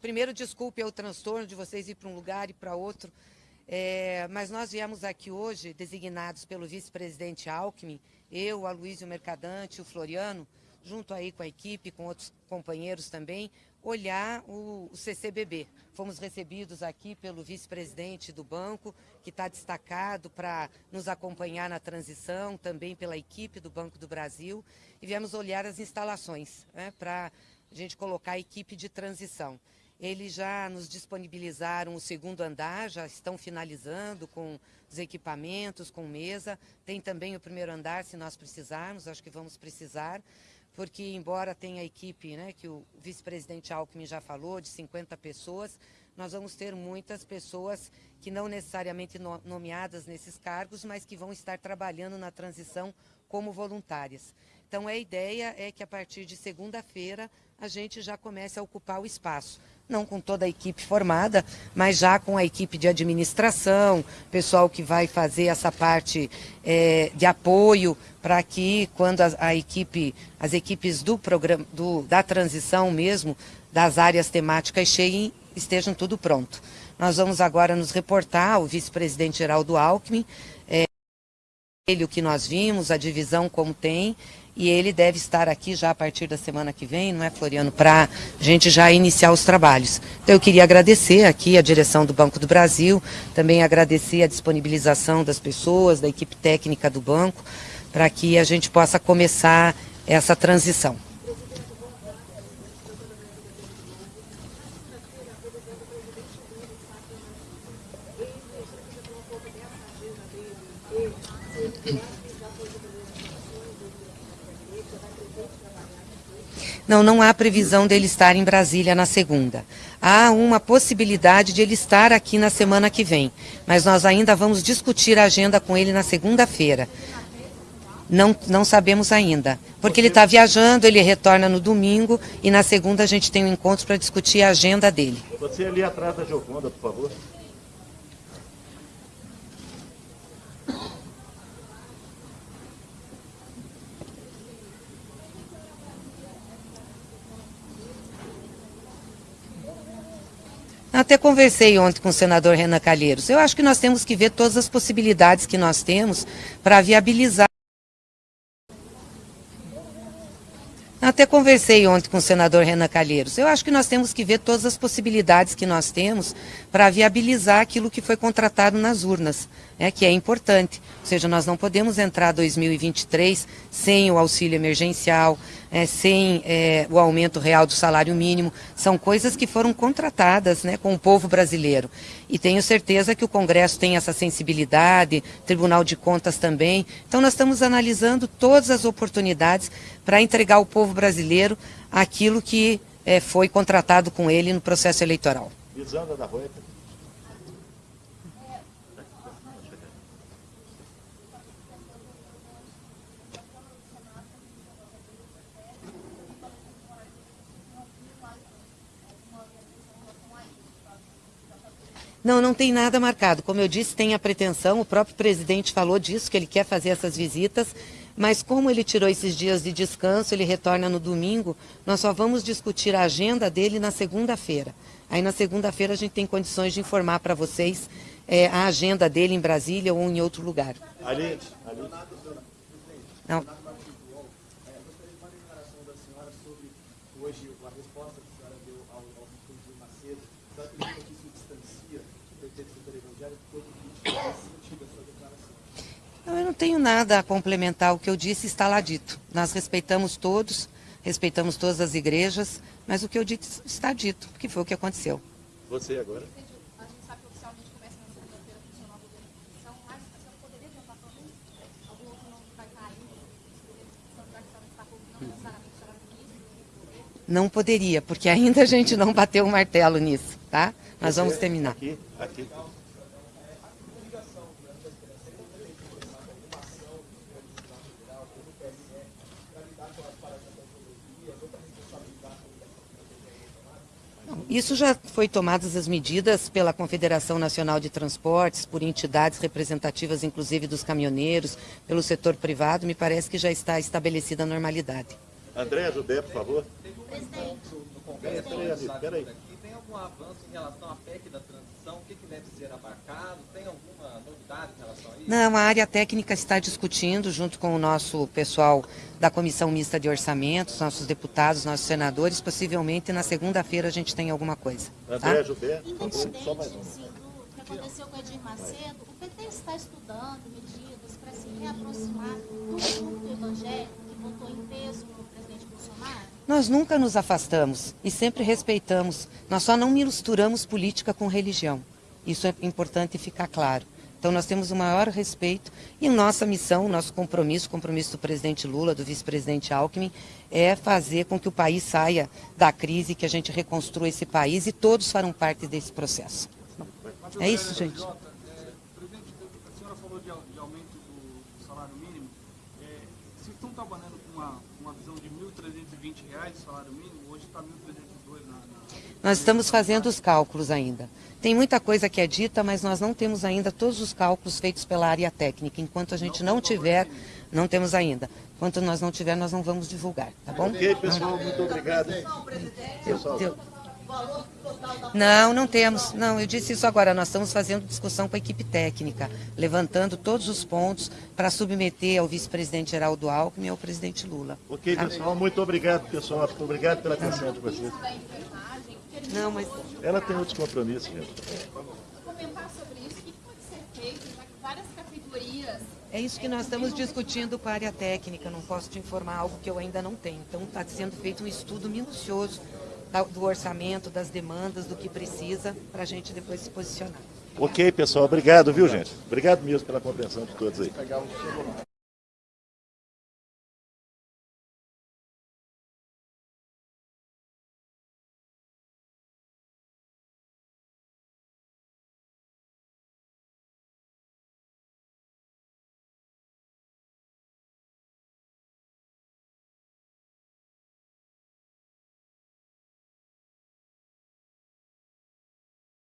Primeiro, desculpe o transtorno de vocês ir para um lugar e para outro, é, mas nós viemos aqui hoje, designados pelo vice-presidente Alckmin, eu, a Luísio Mercadante, o Floriano, junto aí com a equipe, com outros companheiros também, olhar o, o CCBB. Fomos recebidos aqui pelo vice-presidente do banco, que está destacado para nos acompanhar na transição, também pela equipe do Banco do Brasil, e viemos olhar as instalações, né, para a gente colocar a equipe de transição. Eles já nos disponibilizaram o segundo andar, já estão finalizando com os equipamentos, com mesa. Tem também o primeiro andar, se nós precisarmos, acho que vamos precisar, porque embora tenha a equipe, né, que o vice-presidente Alckmin já falou, de 50 pessoas, nós vamos ter muitas pessoas que não necessariamente nomeadas nesses cargos, mas que vão estar trabalhando na transição como voluntárias. Então a ideia é que a partir de segunda-feira a gente já comece a ocupar o espaço. Não com toda a equipe formada, mas já com a equipe de administração, pessoal que vai fazer essa parte é, de apoio para que quando a, a, equipe, as equipes do programa, do, da transição mesmo, das áreas temáticas cheguem, estejam tudo pronto. Nós vamos agora nos reportar, o vice-presidente Geraldo Alckmin, é, ele o que nós vimos, a divisão como tem, e ele deve estar aqui já a partir da semana que vem, não é, Floriano, para a gente já iniciar os trabalhos. Então eu queria agradecer aqui a direção do Banco do Brasil, também agradecer a disponibilização das pessoas, da equipe técnica do banco, para que a gente possa começar essa transição. Não, não há previsão dele estar em Brasília na segunda. Há uma possibilidade de ele estar aqui na semana que vem, mas nós ainda vamos discutir a agenda com ele na segunda-feira. Não, não sabemos ainda, porque ele está viajando, ele retorna no domingo e na segunda a gente tem um encontro para discutir a agenda dele. Você ali atrás da Gioconda, por favor. Até conversei ontem com o senador Renan Calheiros. Eu acho que nós temos que ver todas as possibilidades que nós temos para viabilizar. Até conversei ontem com o senador Renan Calheiros. Eu acho que nós temos que ver todas as possibilidades que nós temos para viabilizar aquilo que foi contratado nas urnas, né, que é importante. Ou seja, nós não podemos entrar 2023 sem o auxílio emergencial, é, sem é, o aumento real do salário mínimo. São coisas que foram contratadas né, com o povo brasileiro. E tenho certeza que o Congresso tem essa sensibilidade, Tribunal de Contas também. Então nós estamos analisando todas as oportunidades para entregar ao povo brasileiro aquilo que é, foi contratado com ele no processo eleitoral. Da Não, não tem nada marcado. Como eu disse, tem a pretensão, o próprio presidente falou disso, que ele quer fazer essas visitas, mas como ele tirou esses dias de descanso, ele retorna no domingo, nós só vamos discutir a agenda dele na segunda-feira. Aí na segunda-feira a gente tem condições de informar para vocês é, a agenda dele em Brasília ou em outro lugar. Ali, ali. Não. Eu não tenho nada a complementar. O que eu disse está lá dito. Nós respeitamos todos, respeitamos todas as igrejas, mas o que eu disse está dito, que foi o que aconteceu. Você agora? Não poderia, porque ainda a gente não bateu o martelo nisso, tá? Nós vamos terminar. Aqui, aqui. Isso já foi tomadas as medidas pela Confederação Nacional de Transportes, por entidades representativas, inclusive dos caminhoneiros, pelo setor privado. Me parece que já está estabelecida a normalidade. André Judé, por favor. Presidente. Congresso Peraí, peraí, algum avanço em relação à PEC da transição? O que, que deve ser abarcado? Tem alguma novidade em relação a isso? Não, a área técnica está discutindo, junto com o nosso pessoal da Comissão Mista de Orçamentos, nossos deputados, nossos senadores. Possivelmente na segunda-feira a gente tem alguma coisa. André Tá? Jubé, só mais um. do que aconteceu com o Edir Macedo, o PT está estudando medidas para se reaproximar do culto evangélico que votou em peso no presidente Bolsonaro? Nós nunca nos afastamos e sempre respeitamos. Nós só não misturamos política com religião. Isso é importante ficar claro. Então nós temos o maior respeito e nossa missão, nosso compromisso, compromisso do presidente Lula, do vice-presidente Alckmin, é fazer com que o país saia da crise, que a gente reconstrua esse país e todos farão parte desse processo. É isso, gente. Trabalhando com uma, 20 reais salário mínimo, hoje está 1.302 na, na... Nós estamos fazendo os cálculos ainda. Tem muita coisa que é dita, mas nós não temos ainda todos os cálculos feitos pela área técnica. Enquanto a gente não, não tiver, não temos ainda. Enquanto nós não tiver, nós não vamos divulgar, tá bom? Ok, pessoal, muito obrigado. Deu, deu. Não, não temos. Não, eu disse isso agora. Nós estamos fazendo discussão com a equipe técnica, levantando todos os pontos para submeter ao vice-presidente Geraldo Alckmin e ao presidente Lula. ok, pessoal, muito obrigado, pessoal. Obrigado pela atenção de vocês. Não, mas Ela tem outros compromissos, gente. Comentar sobre isso, o que pode ser feito, já que várias categorias é isso que nós estamos discutindo com a área técnica. Não posso te informar algo que eu ainda não tenho. Então está sendo feito um estudo minucioso do orçamento, das demandas, do que precisa, para a gente depois se posicionar. Ok, pessoal, obrigado, viu, gente? Obrigado mesmo pela compreensão de todos aí.